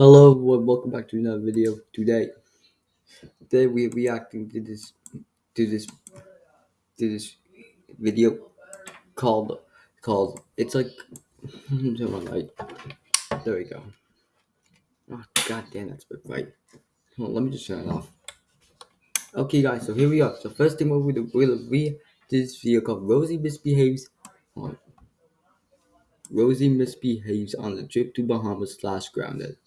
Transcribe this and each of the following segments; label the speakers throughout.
Speaker 1: Hello everyone, welcome back to another video. Today, today we are reacting to this, to this, to this video called, called. It's like, oh, on, right. There we go. Oh god damn, that's right. Hold on, let me just turn it off. Okay, guys, so here we are. So first thing we'll do, we'll read this video called Rosie misbehaves. On Rosie misbehaves on the trip to Bahamas slash grounded.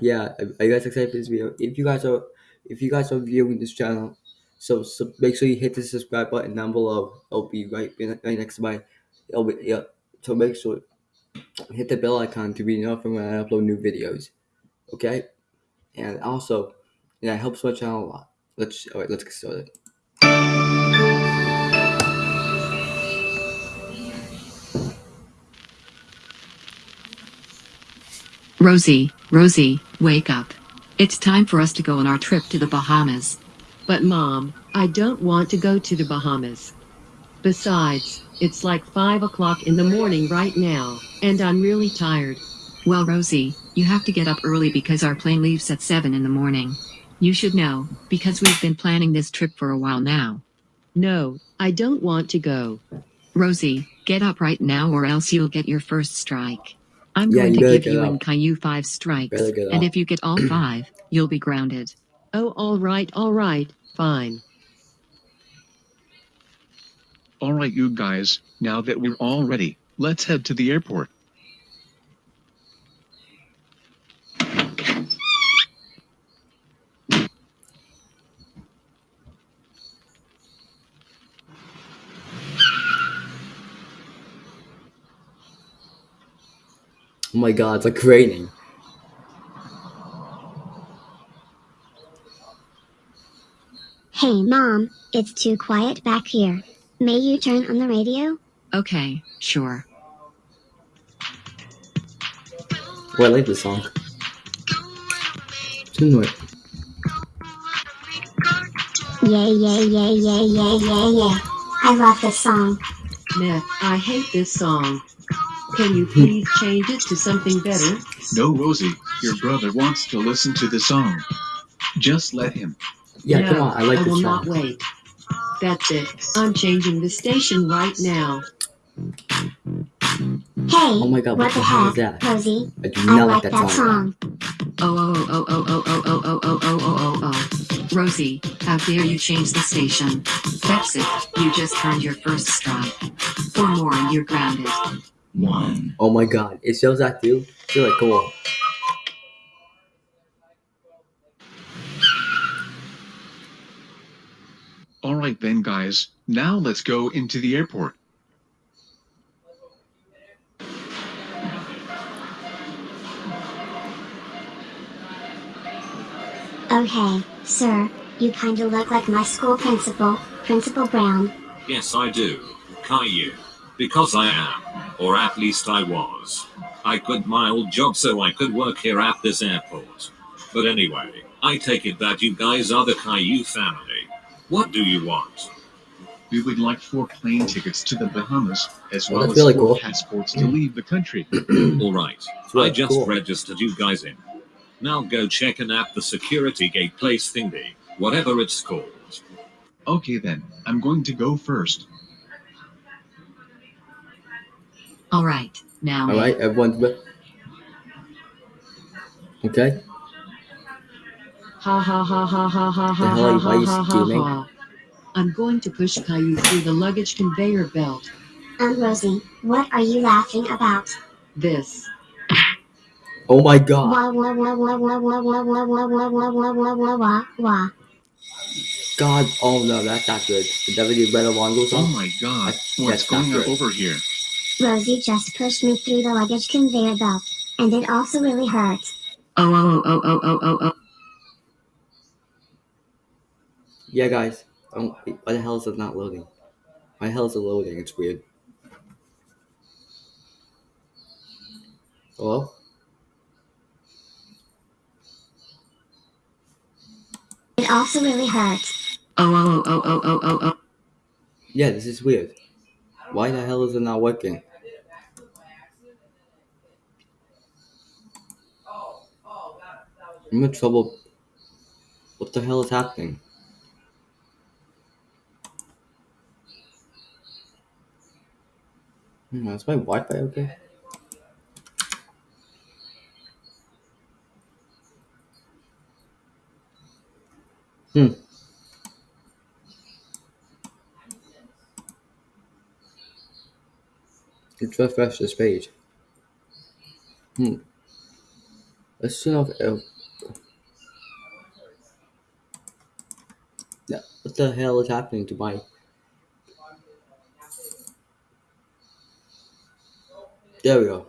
Speaker 1: Yeah, are you guys excited for this video? If you guys are, if you guys are viewing this channel, so, so make sure you hit the subscribe button down below. It'll be right, right next to my, it'll be, yeah. So make sure, hit the bell icon to be notified when I upload new videos. Okay? And also, yeah, it helps my channel a lot. Let's, alright, let's get started.
Speaker 2: Rosie, Rosie, wake up. It's time for us to go on our trip to the Bahamas.
Speaker 3: But mom, I don't want to go to the Bahamas. Besides, it's like 5 o'clock in the morning right now, and I'm really tired.
Speaker 2: Well, Rosie, you have to get up early because our plane leaves at 7 in the morning. You should know, because we've been planning this trip for a while now.
Speaker 3: No, I don't want to go.
Speaker 2: Rosie, get up right now or else you'll get your first strike. I'm
Speaker 1: Yeah,
Speaker 2: going to give you
Speaker 1: up.
Speaker 2: and Caillou five strikes, and if you get all five, you'll be grounded.
Speaker 3: Oh, alright, alright, fine.
Speaker 4: Alright you guys, now that we're all ready, let's head to the airport.
Speaker 1: Oh my god, it's like raining.
Speaker 5: Hey mom, it's too quiet back here. May you turn on the radio?
Speaker 2: Okay, sure.
Speaker 1: Oh, I like this song. It's annoying.
Speaker 5: Yay, yay, yay, yay, yay, yay, yay. I love this song.
Speaker 3: Meh, I hate this song. Can you please change it to something better?
Speaker 4: No Rosie, your brother wants to listen to the song. Just let him.
Speaker 1: Yeah,
Speaker 3: no,
Speaker 1: come on, I like
Speaker 3: I
Speaker 1: this
Speaker 3: will not wait. That's it. I'm changing the station right now.
Speaker 5: Hey,
Speaker 1: Oh my god,
Speaker 5: what the
Speaker 1: hell is that?
Speaker 5: Rosie?
Speaker 1: I do
Speaker 5: I like
Speaker 1: like
Speaker 5: that song.
Speaker 2: Oh, oh, oh, oh, oh, oh, oh, oh, oh, oh, oh, oh, oh. Rosie, how dare you change the station? That's it, you just earned your first strike. Four more and you're grounded.
Speaker 1: Oh my god, it shows that too? It's really cool.
Speaker 4: Alright then guys, now let's go into the airport.
Speaker 5: Oh hey, sir, you kinda look like my school principal, Principal Brown.
Speaker 6: Yes, I do. Caillou. Because I am. Or at least I was. I quit my old job so I could work here at this airport. But anyway, I take it that you guys are the Caillou family. What do you want?
Speaker 4: We would like four plane tickets to the Bahamas, as well as
Speaker 1: really
Speaker 4: four
Speaker 1: cool.
Speaker 4: passports to leave the country.
Speaker 6: Alright,
Speaker 1: really
Speaker 6: I just
Speaker 1: cool.
Speaker 6: registered you guys in. Now go check in at the security gate place thingy, whatever it's called.
Speaker 4: Okay then, I'm going to go first.
Speaker 2: Alright, now.
Speaker 1: Alright, everyone's with. Okay?
Speaker 3: Ha ha ha ha ha ha ha
Speaker 1: The
Speaker 3: ha
Speaker 1: are you- why are
Speaker 3: ha ha ha ha. I'm going to push Caillou through the luggage conveyor belt.
Speaker 5: Um, Rosie, what are you laughing about?
Speaker 3: This.
Speaker 1: Oh my god.
Speaker 5: Wah wah wah wah wah wah wah wah wah wah wah wah wah wah wah wah.
Speaker 1: God, oh no, that's not good. Did that video better long goes
Speaker 4: Oh my god,
Speaker 1: That's-
Speaker 4: what's going on over here?
Speaker 5: Rosie just pushed me through the luggage conveyor belt, and it also really hurts.
Speaker 2: Oh, oh, oh, oh, oh, oh, oh.
Speaker 1: Yeah, guys. Oh, why the hell is it not loading? Why the hell is it loading? It's weird. Hello?
Speaker 5: It also really hurts.
Speaker 2: Oh, oh, oh, oh, oh, oh, oh.
Speaker 1: Yeah, this is weird. Why the hell is it not working? I'm in trouble. What the hell is happening? Hmm, is my Wi-Fi okay? Hmm. Let's refresh this page. Hmm. Let's turn off. Uh, yeah. What the hell is happening to my? There we go.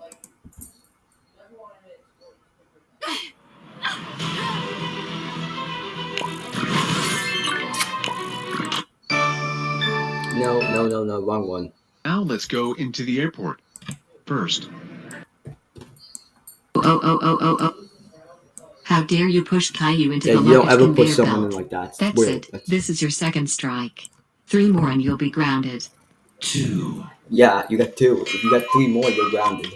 Speaker 1: No, no, no, no, wrong one.
Speaker 4: Now let's go into the airport. First,
Speaker 2: Oh, oh, oh, oh, oh. oh. How dare you push Caillou into
Speaker 1: Yeah,
Speaker 2: the
Speaker 1: you don't
Speaker 2: luggage
Speaker 1: ever
Speaker 2: conveyor
Speaker 1: put someone in
Speaker 2: belt.
Speaker 1: like that. It's
Speaker 2: That's
Speaker 1: weird.
Speaker 2: it.
Speaker 1: That's-
Speaker 2: This is your second strike. Three more and you'll be grounded.
Speaker 6: Two.
Speaker 1: Yeah, you got two. If you got three more, you're grounded.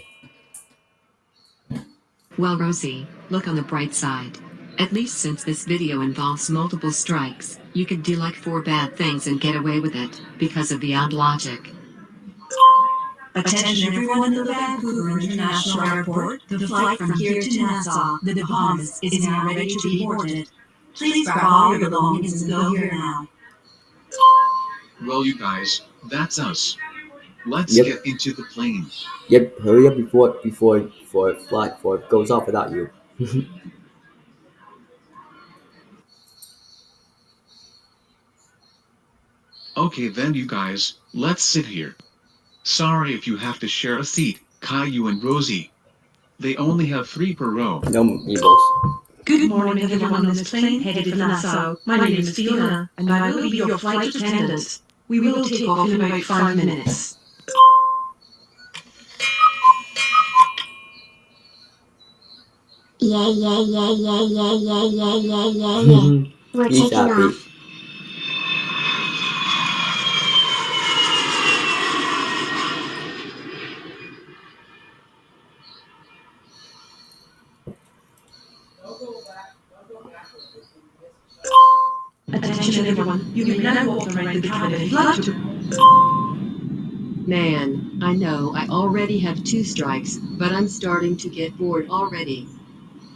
Speaker 2: Well, Rosie, look on the bright side. At least since this video involves multiple strikes, you could do like four bad things and get away with it, because of the odd logic.
Speaker 7: Attention everyone in the Vancouver International Airport. The flight from here to Nassau, the Bahamas, is now ready to be boarded. Please grab all your belongings and go here now.
Speaker 4: well, you guys, that's us. Let's
Speaker 1: Yep.
Speaker 4: get into the plane.
Speaker 1: Yep, hurry up before before before flight fly before it goes off without you.
Speaker 4: Okay, then, you guys, let's sit here. Sorry if you have to share a seat, Caillou and Rosie. They only have three per row.
Speaker 1: No meeples.
Speaker 7: Good morning everyone on this plane headed for Nassau. My name is Fiona, and I will be your flight attendant. We will take off in about five minutes.
Speaker 5: Yay, yay, yay, yay, yay, yay, yay, yay, yay, yay. We're taking off.
Speaker 7: Attention everyone, you may now walk around the cabin if you'd like to.
Speaker 3: Man, I know I already have two strikes, but I'm starting to get bored already.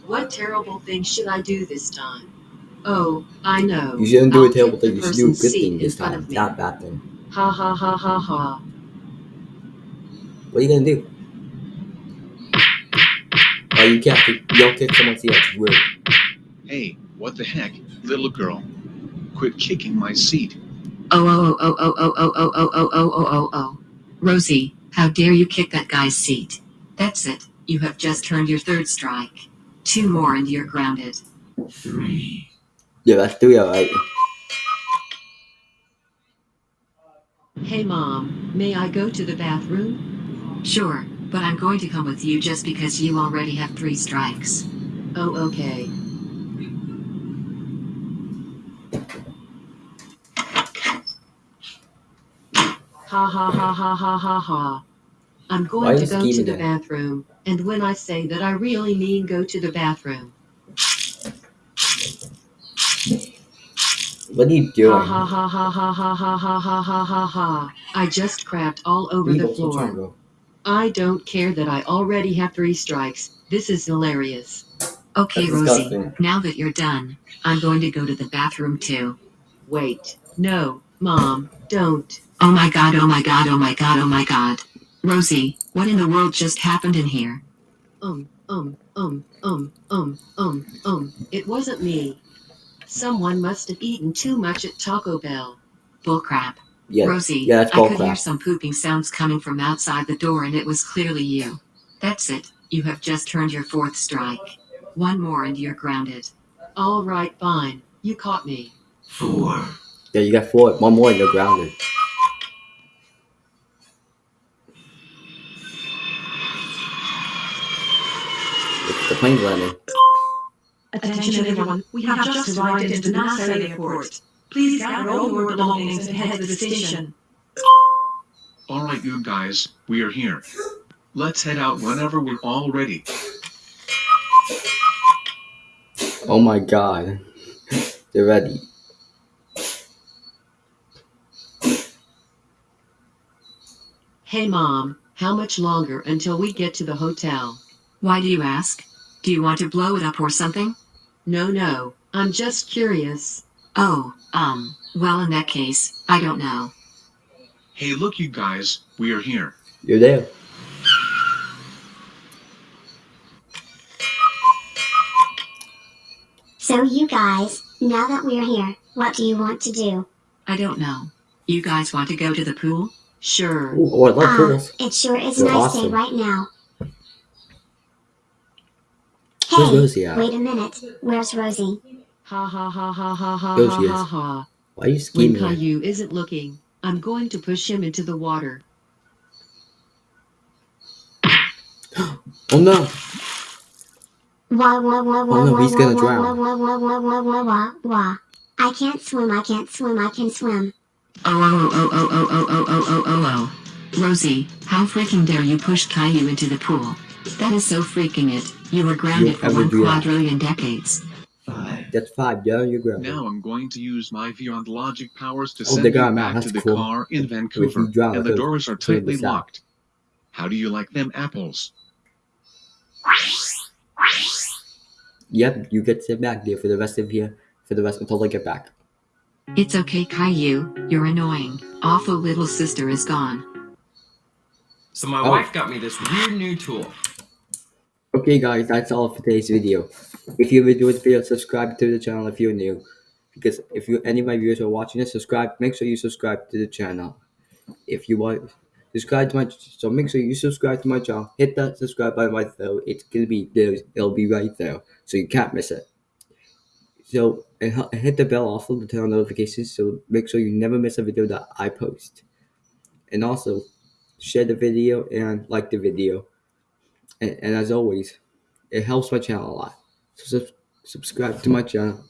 Speaker 3: What terrible thing should I do this time? Oh, I know.
Speaker 1: You shouldn't do
Speaker 3: I'll
Speaker 1: a terrible thing. You should do a good thing this time. Not a bad thing.
Speaker 3: Ha ha ha ha ha.
Speaker 1: What are you gonna do? Oh, you can't. kick- You don't kick someone's seat. It's weird.
Speaker 4: Hey, what the heck, little girl? Quit kicking my seat.
Speaker 2: Oh, oh, oh, oh, oh, oh, oh, oh, oh, oh, oh, oh, oh. Rosie, how dare you kick that guy's seat? That's it. You have just earned your third strike. Two more and you're grounded.
Speaker 6: Three.
Speaker 1: Yeah, that's three, alright.
Speaker 3: Hey mom, may I go to the bathroom?
Speaker 2: Sure, but I'm going to come with you just because you already have three strikes.
Speaker 3: Oh, okay. Ha ha ha ha ha ha ha. I'm going to go to the bathroom, and when I say that I really mean go to the bathroom.
Speaker 1: What are you doing?
Speaker 3: Ha ha ha ha ha ha ha ha ha ha ha. I just crapped all over the
Speaker 1: Meeples, what's wrong,
Speaker 3: floor.
Speaker 1: Bro?
Speaker 3: I don't care that I already have three strikes. This is hilarious.
Speaker 2: Okay, Rosie, now that you're done, I'm going to go to the bathroom too.
Speaker 3: Wait. No, mom, don't.
Speaker 2: Oh my god, oh my god, oh my god, oh my god. Rosie, what in the world just happened in here?
Speaker 3: Um, um, um, um, um, um, um. It wasn't me. Someone must have eaten too much at Taco Bell.
Speaker 2: Bullcrap.
Speaker 1: Yeah,
Speaker 2: Rosie,
Speaker 1: yeah, that's
Speaker 2: I could hear some pooping sounds coming from outside the door and it was clearly you. That's it. You have just earned your fourth strike. One more and you're grounded.
Speaker 3: All right, fine. You caught me.
Speaker 6: Four.
Speaker 1: Yeah, you got four. One more and you're grounded. The plane's landing.
Speaker 7: Attention everyone, we have just arrived into Nassau Airport. Please gather all your belongings and head to the station.
Speaker 4: Alright, you guys, we are here. Let's head out whenever we're all ready.
Speaker 1: Oh my god. They're ready.
Speaker 3: Hey mom, how much longer until we get to the hotel?
Speaker 2: Why do you ask? Do you want to blow it up or something?
Speaker 3: No, no, I'm just curious.
Speaker 2: Oh, um, well, in that case, I don't know.
Speaker 4: Hey, look, you guys, we are here.
Speaker 1: You're there.
Speaker 5: So you guys, now that we're here, what do you want to do?
Speaker 2: I don't know. You guys want to go to the pool?
Speaker 3: Sure.
Speaker 1: Ooh, oh, I love
Speaker 5: Ah,
Speaker 1: pools.
Speaker 5: it sure is
Speaker 1: They're
Speaker 5: nice day right now. Hey,
Speaker 1: Rosie
Speaker 5: wait a minute. Where's Rosie?
Speaker 3: Ha ha ha ha ha ha
Speaker 1: There
Speaker 3: ha ha ha.
Speaker 1: Why are you
Speaker 3: When
Speaker 1: scheming? like-
Speaker 3: Caillou isn't looking, I'm going to push him into the water.
Speaker 1: Oh no!
Speaker 5: Wah wah wah wah
Speaker 1: Oh, no, he's gonna drown.
Speaker 5: wah wah wah wah wah wah wah wah. I can't swim. I can't swim. I can swim.
Speaker 2: Oh, oh, oh, oh, oh, oh, oh, oh, oh, oh, oh. Rosie, how freaking dare you push Caillou into the pool? That is so freaking it. You were grounded for
Speaker 1: ever
Speaker 2: one
Speaker 1: do that.
Speaker 2: quadrillion decades.
Speaker 1: That's five. Yeah, you're grounded.
Speaker 4: Now I'm going to use my Beyond Logic powers to
Speaker 1: Oh,
Speaker 4: send
Speaker 1: they
Speaker 4: you
Speaker 1: got 'em out.
Speaker 4: back to the
Speaker 1: cool.
Speaker 4: car in Vancouver,
Speaker 1: you drown,
Speaker 4: and the doors are tightly locked. How do you like them apples?
Speaker 1: Yep, you get to sit back there for the rest of here, for the rest until I get back.
Speaker 2: It's okay, Caillou. You're annoying. Awful little sister is gone.
Speaker 8: So my
Speaker 1: Oh.
Speaker 8: wife got me this weird new tool.
Speaker 1: Okay guys, that's all for today's video. If you enjoyed the video, subscribe to the channel if you're new. Because if you any of my viewers are watching this, subscribe. Make sure you subscribe to the channel. If you want subscribe to my so make sure you subscribe to my channel. Hit that subscribe button right there. It's gonna be there. It'll be right there, so you can't miss it. So and hit the bell also to turn on notifications. So make sure you never miss a video that I post. And also share the video and like the video. And, and as always, it helps my channel a lot. So sub- subscribe to my channel.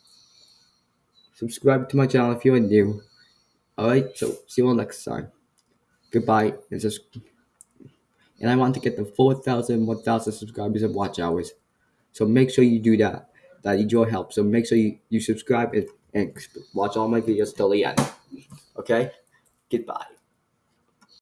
Speaker 1: Subscribe to my channel if you're new. Alright, so see you all next time. Goodbye. And, and I want to get the 4,000, 1,000 subscribers and watch hours. So make sure you do that. That needs your help. So make sure you, you subscribe and, and watch all my videos till the end. Okay? Goodbye.